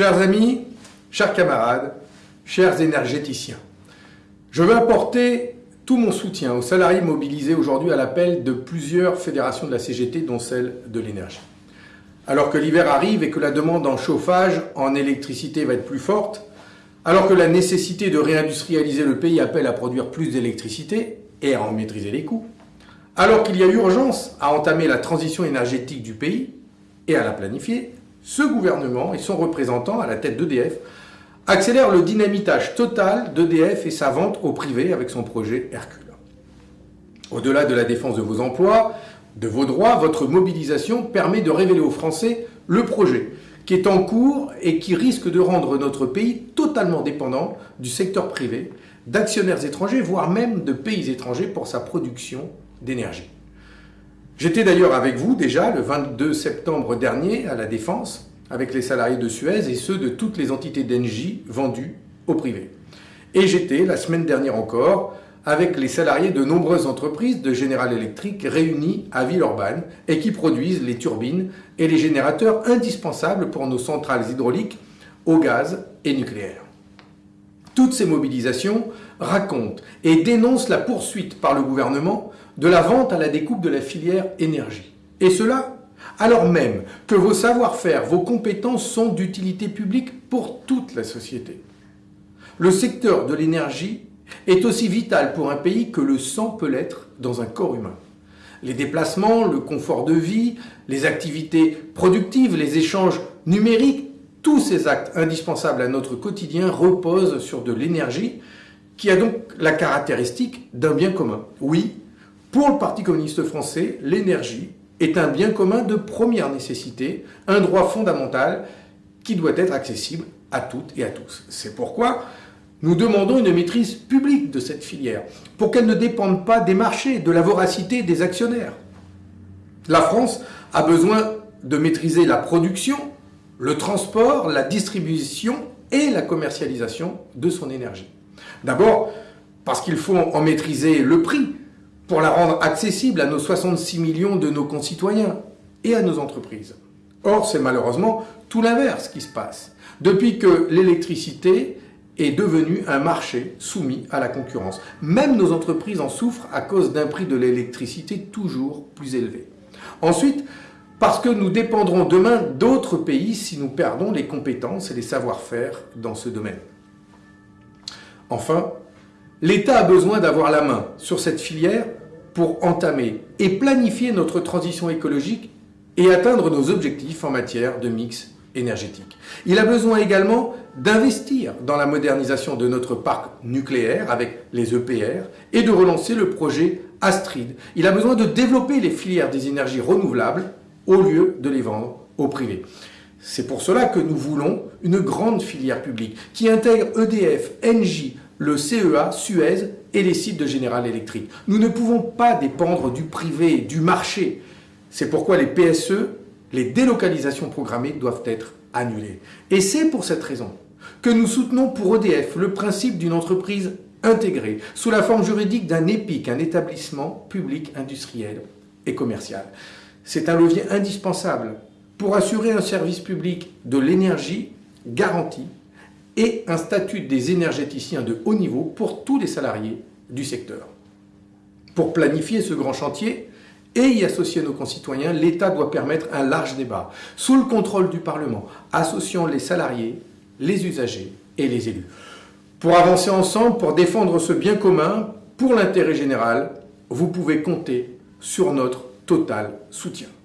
Chers amis, chers camarades, chers énergéticiens, je veux apporter tout mon soutien aux salariés mobilisés aujourd'hui à l'appel de plusieurs fédérations de la CGT, dont celle de l'énergie. Alors que l'hiver arrive et que la demande en chauffage, en électricité va être plus forte, alors que la nécessité de réindustrialiser le pays appelle à produire plus d'électricité et à en maîtriser les coûts, alors qu'il y a urgence à entamer la transition énergétique du pays et à la planifier, ce gouvernement et son représentant à la tête d'EDF accélèrent le dynamitage total d'EDF et sa vente au privé avec son projet Hercule. Au-delà de la défense de vos emplois, de vos droits, votre mobilisation permet de révéler aux Français le projet qui est en cours et qui risque de rendre notre pays totalement dépendant du secteur privé, d'actionnaires étrangers, voire même de pays étrangers pour sa production d'énergie. J'étais d'ailleurs avec vous déjà le 22 septembre dernier à la Défense avec les salariés de Suez et ceux de toutes les entités d'Engie vendues au privé. Et j'étais la semaine dernière encore avec les salariés de nombreuses entreprises de General Electric réunies à Villeurbanne et qui produisent les turbines et les générateurs indispensables pour nos centrales hydrauliques au gaz et nucléaire. Toutes ces mobilisations racontent et dénoncent la poursuite par le gouvernement de la vente à la découpe de la filière énergie. Et cela alors même que vos savoir-faire, vos compétences sont d'utilité publique pour toute la société. Le secteur de l'énergie est aussi vital pour un pays que le sang peut l'être dans un corps humain. Les déplacements, le confort de vie, les activités productives, les échanges numériques, tous ces actes indispensables à notre quotidien reposent sur de l'énergie qui a donc la caractéristique d'un bien commun. Oui, pour le Parti communiste français, l'énergie est un bien commun de première nécessité, un droit fondamental qui doit être accessible à toutes et à tous. C'est pourquoi nous demandons une maîtrise publique de cette filière, pour qu'elle ne dépende pas des marchés, de la voracité des actionnaires. La France a besoin de maîtriser la production, le transport, la distribution et la commercialisation de son énergie. D'abord, parce qu'il faut en maîtriser le prix pour la rendre accessible à nos 66 millions de nos concitoyens et à nos entreprises. Or, c'est malheureusement tout l'inverse qui se passe. Depuis que l'électricité est devenu un marché soumis à la concurrence. Même nos entreprises en souffrent à cause d'un prix de l'électricité toujours plus élevé. Ensuite, parce que nous dépendrons demain d'autres pays si nous perdons les compétences et les savoir-faire dans ce domaine. Enfin, l'État a besoin d'avoir la main sur cette filière pour entamer et planifier notre transition écologique et atteindre nos objectifs en matière de mix énergétique. Il a besoin également d'investir dans la modernisation de notre parc nucléaire avec les EPR et de relancer le projet Astrid. Il a besoin de développer les filières des énergies renouvelables au lieu de les vendre au privé. C'est pour cela que nous voulons une grande filière publique qui intègre EDF, Engie, le CEA, Suez et les sites de General Electric. Nous ne pouvons pas dépendre du privé, du marché. C'est pourquoi les PSE les délocalisations programmées doivent être annulées. Et c'est pour cette raison que nous soutenons pour EDF le principe d'une entreprise intégrée sous la forme juridique d'un EPIC, un établissement public industriel et commercial. C'est un levier indispensable pour assurer un service public de l'énergie garanti et un statut des énergéticiens de haut niveau pour tous les salariés du secteur. Pour planifier ce grand chantier, et y associer nos concitoyens, l'État doit permettre un large débat, sous le contrôle du Parlement, associant les salariés, les usagers et les élus. Pour avancer ensemble, pour défendre ce bien commun, pour l'intérêt général, vous pouvez compter sur notre total soutien.